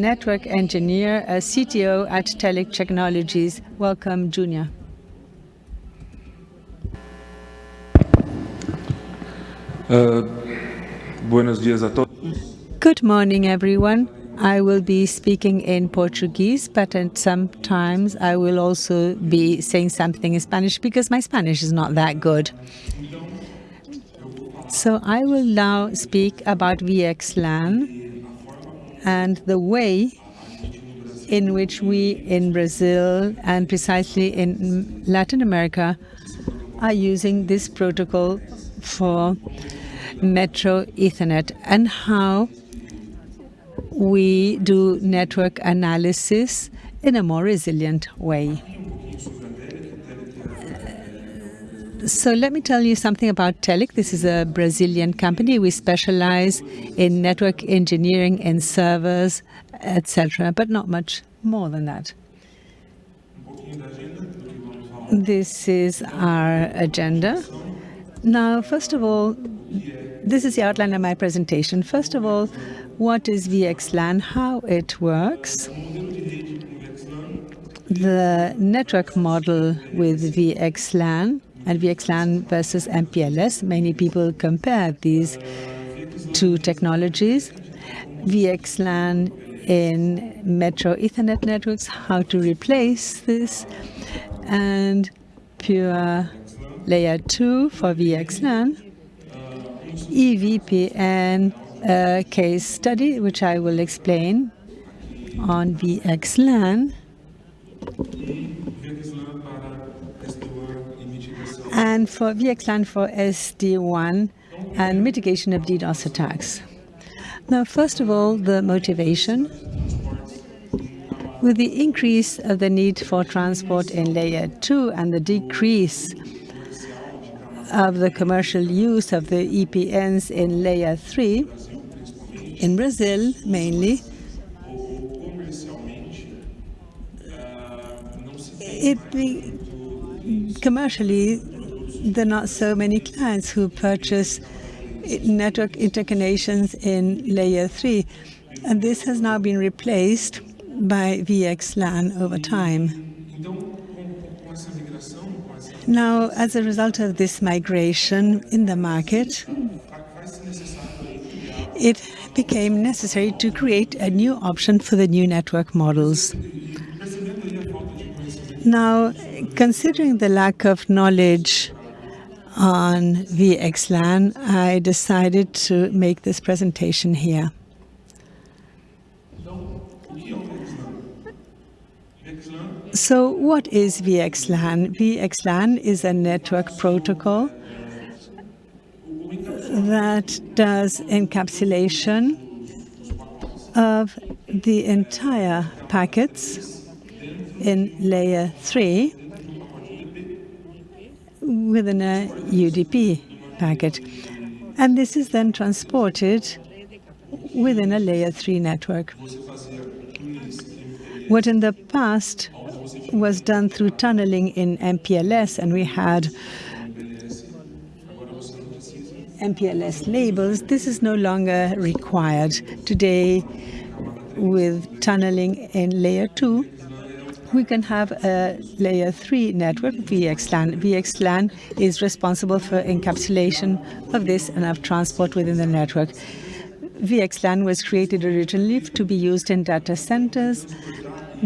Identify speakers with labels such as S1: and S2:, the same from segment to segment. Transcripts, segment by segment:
S1: network engineer, uh, a CTO at Telik Technologies. Welcome, Junior. Good morning, everyone. I will be speaking in Portuguese, but sometimes I will also be saying something in Spanish because my Spanish is not that good. So I will now speak about VXLAN and the way in which we in Brazil and precisely in Latin America are using this protocol for Metro Ethernet and how we do network analysis in a more resilient way. So let me tell you something about Telik. This is a Brazilian company. We specialize in network engineering and servers, etc., but not much more than that. This is our agenda. Now, first of all, this is the outline of my presentation. First of all, what is VXLAN, how it works, the network model with VXLAN, and VXLAN versus MPLS. Many people compare these two technologies. VXLAN in Metro Ethernet networks, how to replace this, and pure layer 2 for VXLAN, EVPN uh, case study, which I will explain on VXLAN, and for VXLAN for SD-WAN and mitigation of DDoS attacks. Now, first of all, the motivation. With the increase of the need for transport in layer 2 and the decrease of the commercial use of the EPNs in layer 3, in Brazil mainly, it commercially there are not so many clients who purchase network interconnections in layer 3. And this has now been replaced by VXLAN over time. Now, as a result of this migration in the market, it became necessary to create a new option for the new network models. Now, considering the lack of knowledge on VXLAN, I decided to make this presentation here. So what is VXLAN? VXLAN is a network protocol that does encapsulation of the entire packets in layer 3 within a uh, UDP packet. And this is then transported within a layer 3 network. What in the past was done through tunneling in MPLS, and we had MPLS labels, this is no longer required. Today, with tunneling in layer 2, we can have a layer 3 network, VXLAN. VXLAN is responsible for encapsulation of this and of transport within the network. VXLAN was created originally to be used in data centers,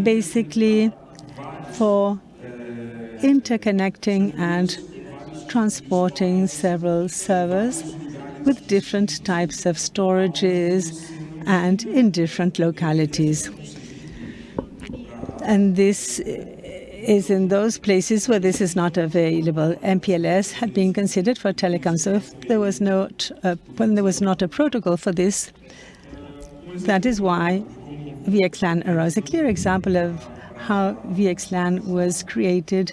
S1: basically for interconnecting and transporting several servers with different types of storages and in different localities. And this is in those places where this is not available. MPLS had been considered for telecom, so if there was not a, when there was not a protocol for this, that is why VXLAN arose. A clear example of how VXLAN was created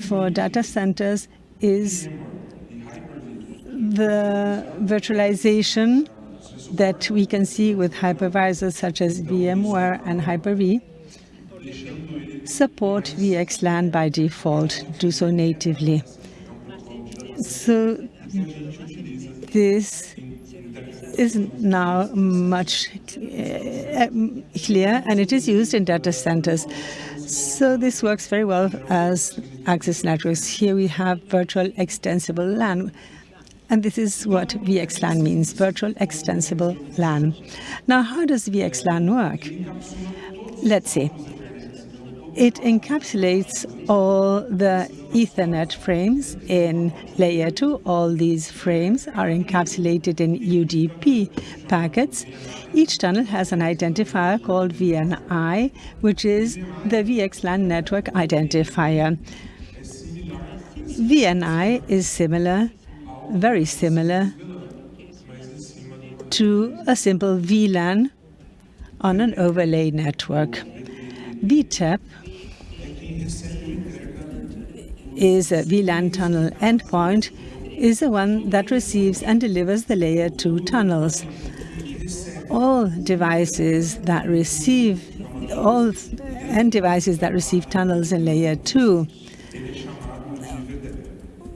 S1: for data centers is the virtualization that we can see with hypervisors such as VMware and Hyper-V support VXLAN by default, do so natively. So this is now much uh, clear and it is used in data centers. So this works very well as access networks. Here we have virtual extensible LAN. And this is what VXLAN means, virtual extensible LAN. Now, how does VXLAN work? Let's see. It encapsulates all the Ethernet frames in layer 2. All these frames are encapsulated in UDP packets. Each tunnel has an identifier called VNI, which is the VXLAN network identifier. VNI is similar, very similar to a simple VLAN on an overlay network. VTEP is a VLAN tunnel endpoint is the one that receives and delivers the layer 2 tunnels. All devices that receive all end devices that receive tunnels in layer 2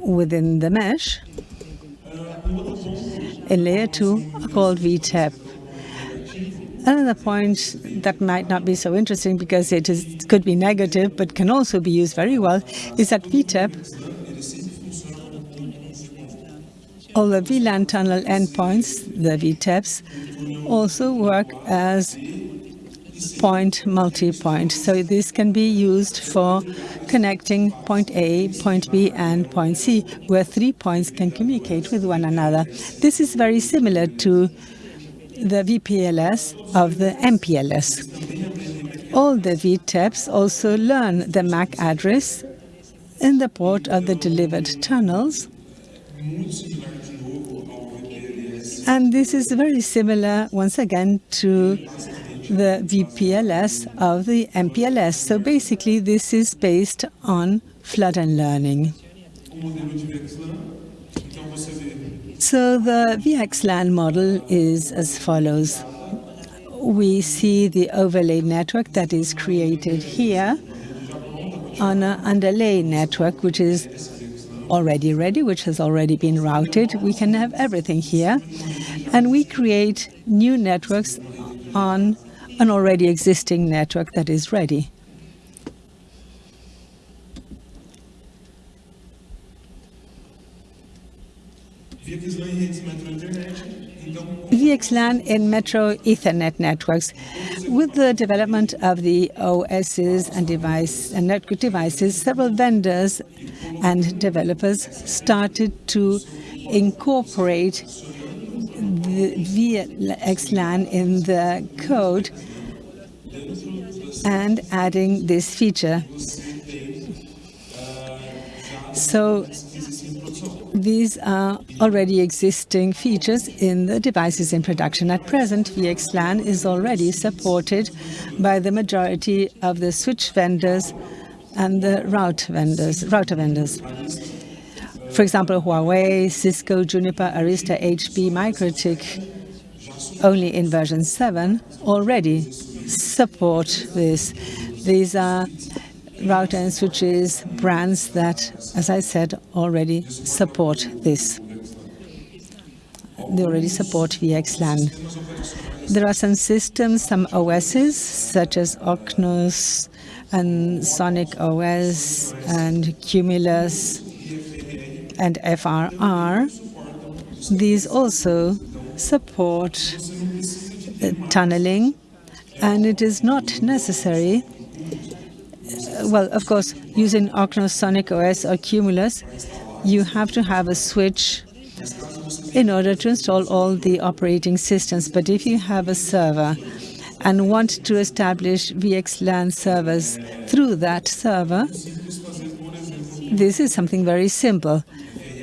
S1: within the mesh in layer 2 are called VTEP. Another point that might not be so interesting because it is, could be negative but can also be used very well is that VTEP, all the VLAN tunnel endpoints, the VTEPs, also work as point multi-point. So this can be used for connecting point A, point B, and point C, where three points can communicate with one another. This is very similar to the VPLS of the MPLS. All the VTEPs also learn the MAC address in the port of the delivered tunnels. And this is very similar, once again, to the VPLS of the MPLS. So basically, this is based on flood and learning. So the VXLAN model is as follows. We see the overlay network that is created here on an underlay network, which is already ready, which has already been routed. We can have everything here. And we create new networks on an already existing network that is ready. VXLAN in Metro Ethernet networks. With the development of the OSs and device and network devices, several vendors and developers started to incorporate VXLAN in the code and adding this feature. So these are already existing features in the devices in production. At present, VXLAN is already supported by the majority of the switch vendors and the route vendors, router vendors. For example, Huawei, Cisco, Juniper, Arista, HP, MikroTik, only in version 7, already support this. These are router and switches brands that, as I said, already support this. They already support VXLAN. There are some systems, some OSs, such as OcNOS and Sonic OS and Cumulus and FRR. These also support tunneling, and it is not necessary well, of course, using OcNOS, Sonic OS or Cumulus, you have to have a switch in order to install all the operating systems. But if you have a server and want to establish VXLAN servers through that server, this is something very simple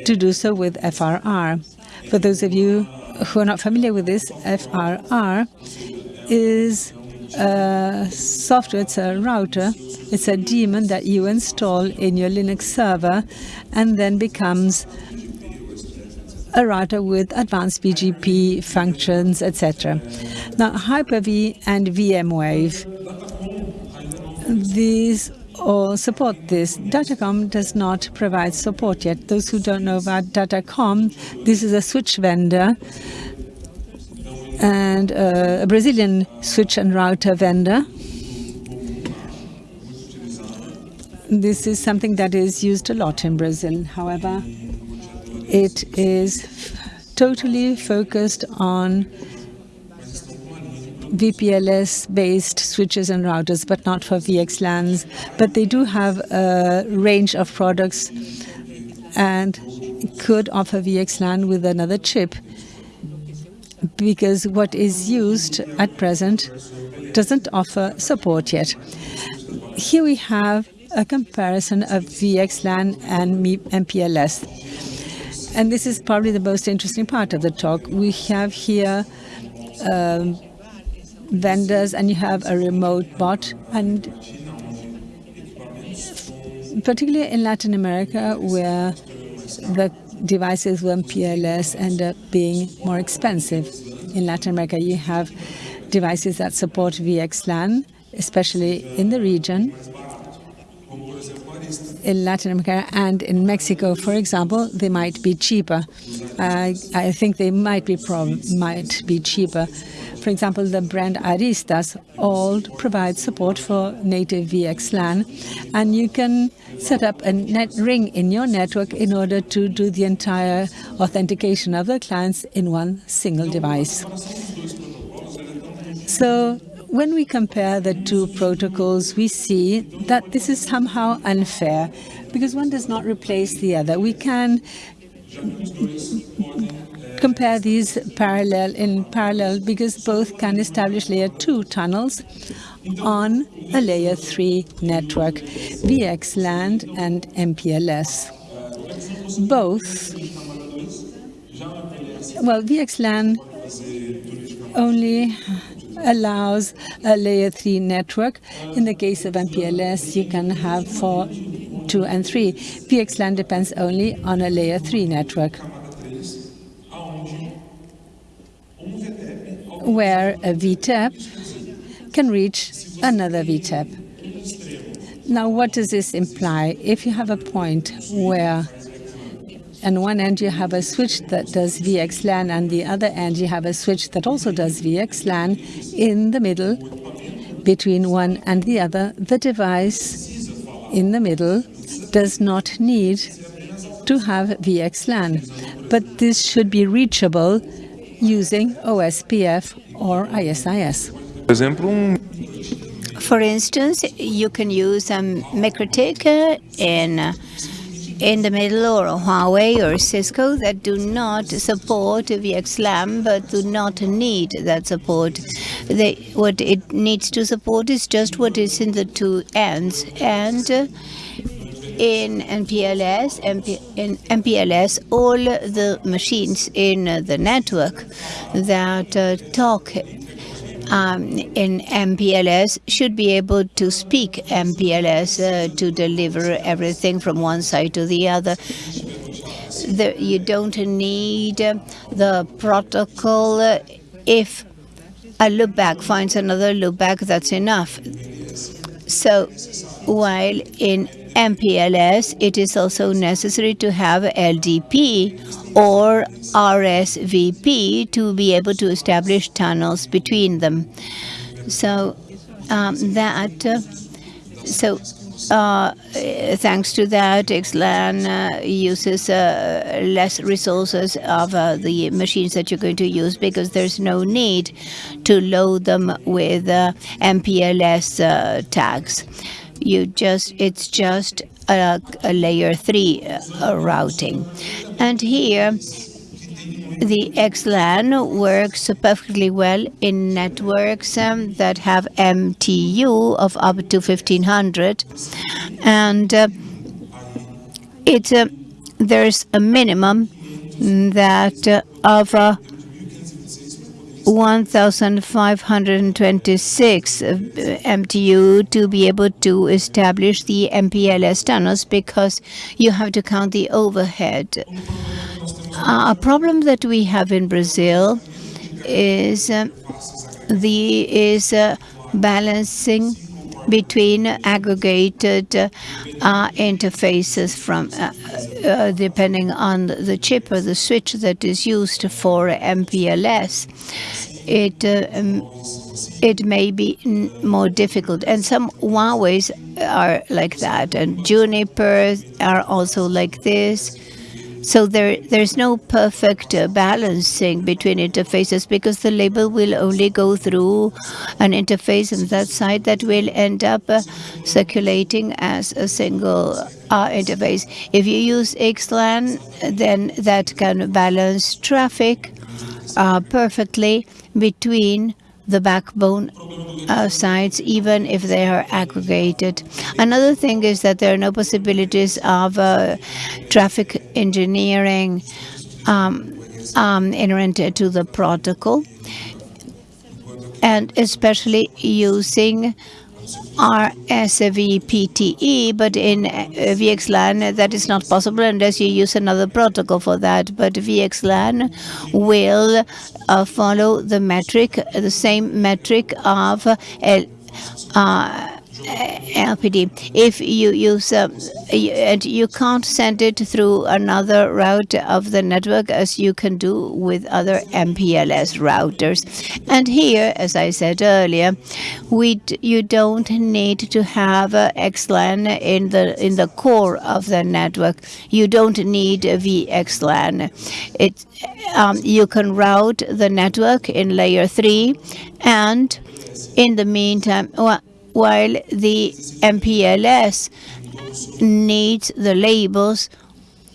S1: to do so with FRR. For those of you who are not familiar with this, FRR is a software, it's a router it's a daemon that you install in your Linux server and then becomes a router with advanced BGP functions, etc. Now, Hyper-V and VMware, these all support this. Datacom does not provide support yet. Those who don't know about Datacom, this is a switch vendor and uh, a Brazilian switch and router vendor. This is something that is used a lot in Brazil. However, it is totally focused on VPLS-based switches and routers, but not for VXLANs. But they do have a range of products and could offer VXLAN with another chip because what is used at present doesn't offer support yet. Here we have a comparison of VXLAN and MPLS. And this is probably the most interesting part of the talk. We have here um, vendors and you have a remote bot and particularly in Latin America where the devices with MPLS end up being more expensive. In Latin America you have devices that support VXLAN, especially in the region. In Latin America and in Mexico, for example, they might be cheaper. Uh, I think they might be might be cheaper for example, the brand Aristas all provide support for native VXLAN, and you can set up a net ring in your network in order to do the entire authentication of the clients in one single device. So when we compare the two protocols, we see that this is somehow unfair because one does not replace the other. We can compare these parallel in parallel because both can establish layer 2 tunnels on a layer 3 network, VXLAN and MPLS. Both, well, VXLAN only allows a layer 3 network. In the case of MPLS, you can have 4, 2 and 3. VXLAN depends only on a layer 3 network. Where a VTEP can reach another VTEP. Now, what does this imply? If you have a point where on one end you have a switch that does VXLAN, and the other end you have a switch that also does VXLAN, in the middle, between one and the other, the device in the middle does not need to have VXLAN. But this should be reachable using OSPF or ISIS.
S2: Um, For instance, you can use um, a MikroTik in uh, in the middle or Huawei or Cisco that do not support VXLAN but do not need that support. They, what it needs to support is just what is in the two ends and uh, in MPLS, MP, in MPLS, all the machines in the network that uh, talk um, in MPLS should be able to speak MPLS uh, to deliver everything from one side to the other. The, you don't need the protocol. if a loopback finds another loopback, that's enough. So while in MPLS, it is also necessary to have LDP or RSVP to be able to establish tunnels between them. So um, that, uh, so uh, thanks to that, VXLAN uh, uses uh, less resources of uh, the machines that you're going to use because there's no need to load them with uh, MPLS uh, tags you just it's just a, a layer three uh, routing. And here, the VXLAN works perfectly well in networks um, that have MTU of up to 1500. And uh, it's, uh, there's a minimum that uh, of uh, 1,526 MTU to be able to establish the MPLS tunnels because you have to count the overhead. Uh, a problem that we have in Brazil is uh, the is uh, balancing between aggregated uh, interfaces from uh, uh, depending on the chip or the switch that is used for MPLS. it um, it may be more difficult. And some Huawei's are like that, and Juniper are also like this. So there, there's no perfect uh, balancing between interfaces because the label will only go through an interface on that side that will end up uh, circulating as a single uh, interface. If you use VXLAN, then that can balance traffic uh, perfectly between the backbone uh, sites, even if they are aggregated. Another thing is that there are no possibilities of uh, traffic engineering um, um, inherent to the protocol, and especially using RSVPTE, but in uh, VXLAN that is not possible unless you use another protocol for that. But VXLAN will follow the metric, the same metric of uh, LPD. If you use uh, and you can't send it through another route of the network as you can do with other MPLS routers. And here, as I said earlier, we you don't need to have uh, VXLAN in the in the core of the network. You don't need a VXLAN. It um, you can route the network in layer three, and in the meantime, well, while the MPLS needs the labels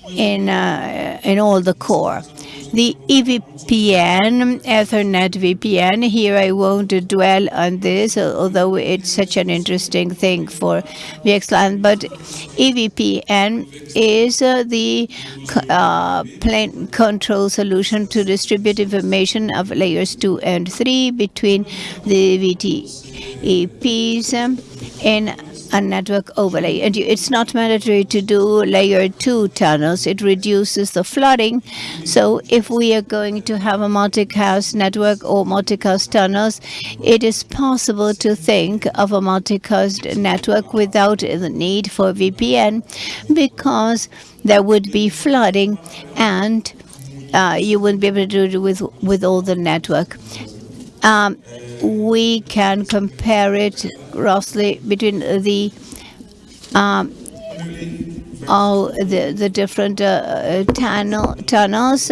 S2: in uh, in all the core. The EVPN, Ethernet VPN, here I won't dwell on this, although it's such an interesting thing for VXLAN, but EVPN is uh, the uh, plane control solution to distribute information of layers 2 and 3 between the VTEPs in a network overlay. And it's not mandatory to do layer two tunnels. It reduces the flooding. So if we are going to have a multicast network or multicast tunnels, it is possible to think of a multicast network without the need for VPN because there would be flooding and uh, you wouldn't be able to do it with, with all the network. Um, we can compare it roughly between the um, all the the different uh, tunnel tunnels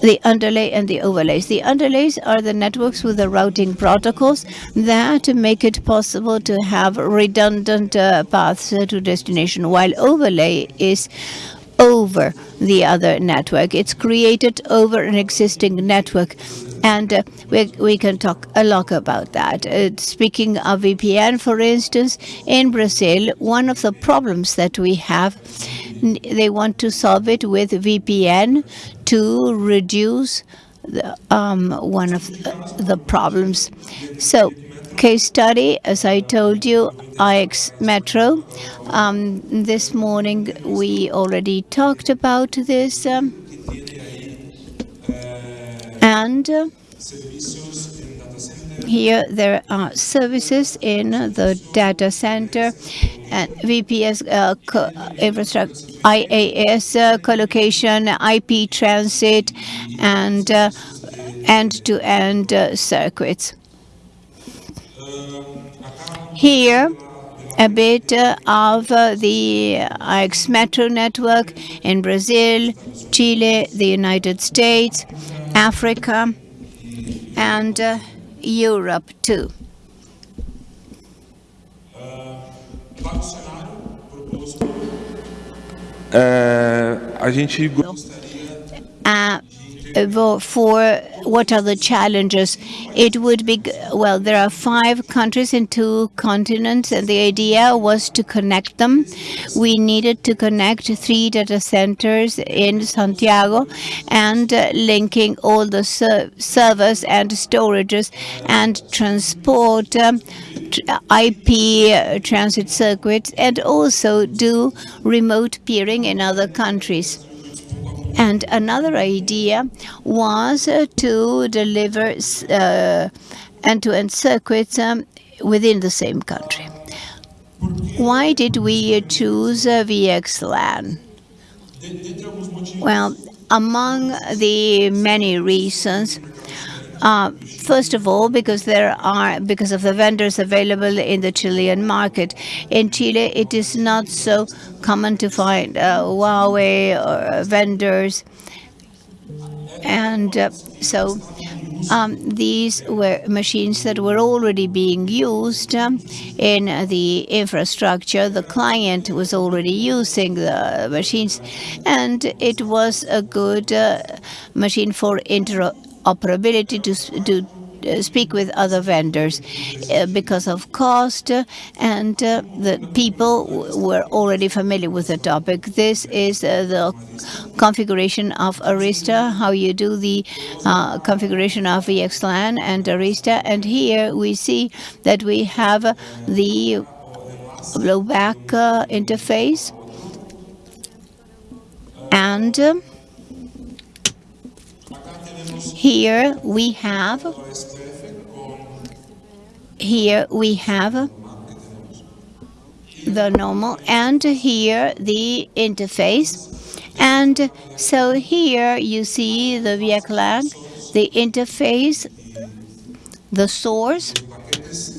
S2: the underlay and the overlays. The underlays are the networks with the routing protocols that make it possible to have redundant uh, paths to destination, while overlay is over the other network. It's created over an existing network and uh, we, we can talk a lot about that. Uh, speaking of VPN, for instance, in Brazil, one of the problems that we have, they want to solve it with VPN to reduce the, um, one of the problems. So case study, as I told you, IX Metro. Um, this morning we already talked about this. Um, and uh, here there are services in the data center and VPS uh, infrastructure, IaaS uh, collocation, IP transit, and uh, end-to-end -end, circuits. Here, a bit uh, of uh, the IX Metro network in Brazil, Chile, the United States, Africa, and uh, Europe too.
S3: a gente
S2: uh, for what are the challenges? It would be, well, there are five countries in two continents, and the idea was to connect them. We needed to connect three data centers in Santiago and uh, linking all the ser servers and storages and transport um, IP uh, transit circuits and also do remote peering in other countries. And another idea was uh, to deliver uh, end-to-end circuits um, within the same country. Why did we choose uh, VXLAN? Well, among the many reasons, Uh, first of all, because there are because of the vendors available in the Chilean market. In Chile, it is not so common to find uh, Huawei or vendors, and uh, so um, these were machines that were already being used um, in the infrastructure. The client was already using the machines, and it was a good uh, machine for interoperability to do uh, speak with other vendors uh, because of cost uh, and the people were already familiar with the topic. This is the configuration of Arista, how you do the configuration of VXLAN and Arista. And here we see that we have the loopback interface and here we have here we have the normal and here the interface and so here you see the VXLAN, the interface, the source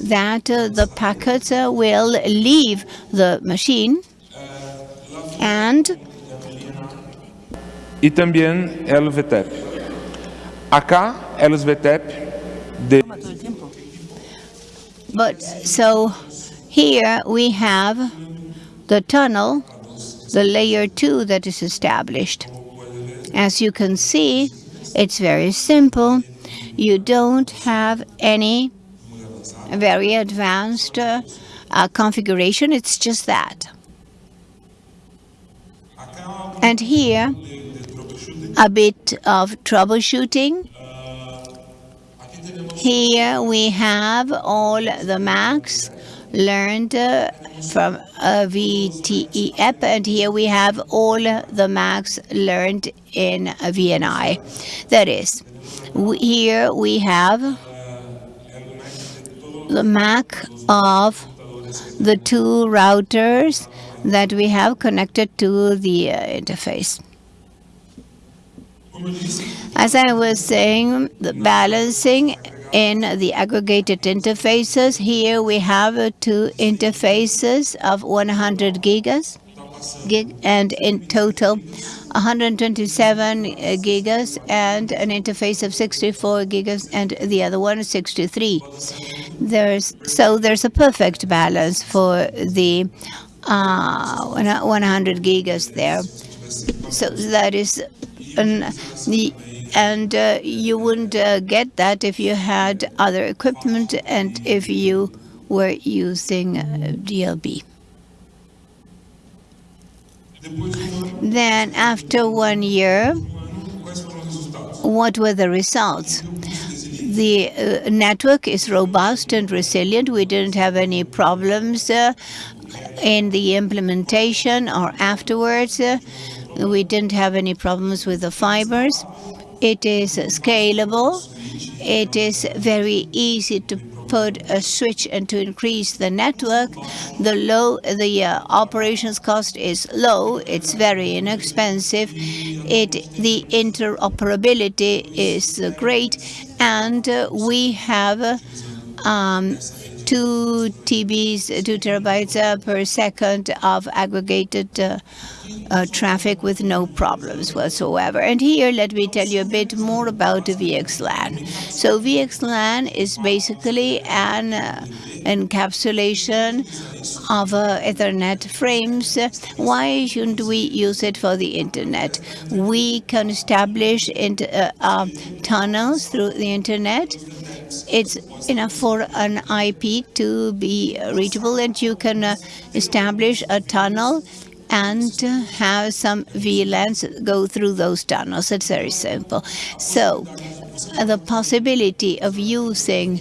S2: that uh, the packets uh, will leave the machine and
S3: e também LVTEP. Acá, de
S2: But so here we have the tunnel, the layer 2 that is established. As you can see, it's very simple. You don't have any very advanced uh, uh, configuration. It's just that. And here, a bit of troubleshooting. Here we have all the Macs learned uh, from a VTEP, and here we have all the Macs learned in VNI. That is, here we have the Mac of the two routers that we have connected to the uh, interface. As I was saying, the balancing in the aggregated interfaces, here we have two interfaces of 100 gigas, gig, and in total 127 gigas, and an interface of 64 gigas, and the other one is 63. There's so there's a perfect balance for the uh, 100 gigas there. So that is an, the and uh, you wouldn't uh, get that if you had other equipment and if you were using uh, DLB. Then after one year, what were the results? The uh, network is robust and resilient. We didn't have any problems uh, in the implementation or afterwards. We didn't have any problems with the fibers. It is scalable. It is very easy to put a switch and to increase the network. The low, the uh, operations cost is low. It's very inexpensive. It, the interoperability is uh, great, and uh, we have um, two TBs, two terabytes uh, per second of aggregated uh, uh, traffic with no problems whatsoever. And here, let me tell you a bit more about VXLAN. So VXLAN is basically an uh, encapsulation of uh, Ethernet frames. Why shouldn't we use it for the Internet? We can establish uh, tunnels through the Internet it's enough for an IP to be reachable and you can uh, establish a tunnel and have some VLANs go through those tunnels. It's very simple. So the possibility of using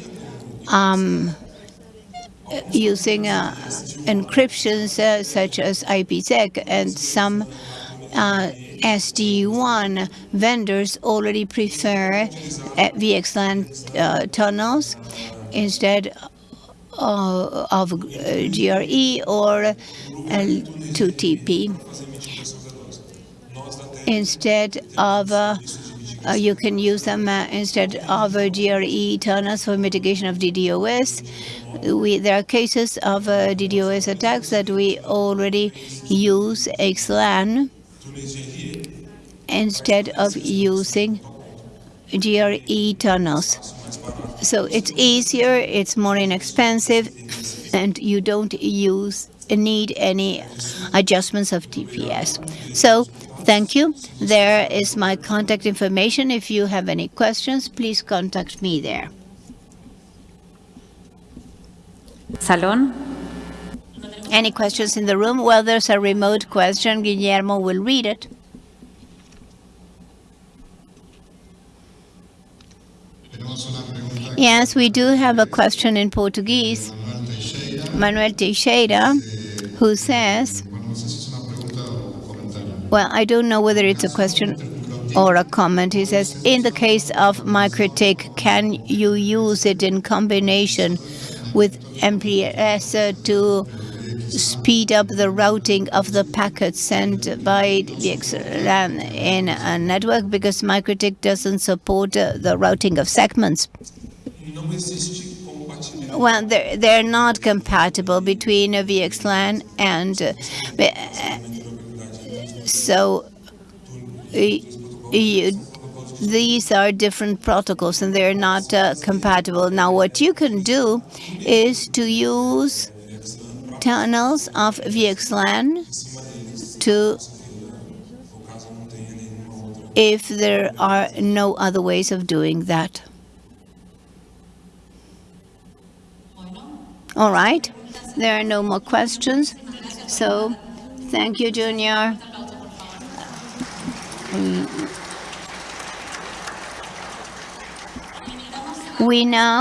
S2: um, using uh, encryptions uh, such as IPsec and some uh, SD-WAN vendors already prefer uh, VXLAN uh, tunnels instead uh, of GRE or L2TP instead of uh, Uh, you can use them uh, instead of uh, GRE tunnels for mitigation of DDoS. We, there are cases of uh, DDoS attacks that we already use VXLAN instead of using GRE tunnels. So it's easier, it's more inexpensive, and you don't use need any adjustments of TPS. So thank you. There is my contact information. If you have any questions, please contact me there.
S4: Salón.
S2: Any questions in the room? Well, there's a remote question. Guillermo will read it. Yes, we do have a question in Portuguese. Manuel Teixeira, who says, well, I don't know whether it's a question or a comment. He says, in the case of MikroTik, can you use it in combination with MPLS to speed up the routing of the packets sent by VXLAN in a network because MikroTik doesn't support uh, the routing of segments? Well, they're, they're not compatible between VXLAN and uh, so you, these are different protocols and they're not uh, compatible. Now, what you can do is to use tunnels of VXLAN to if there are no other ways of doing that. All right, there are no more questions. So, thank you, Junior. We now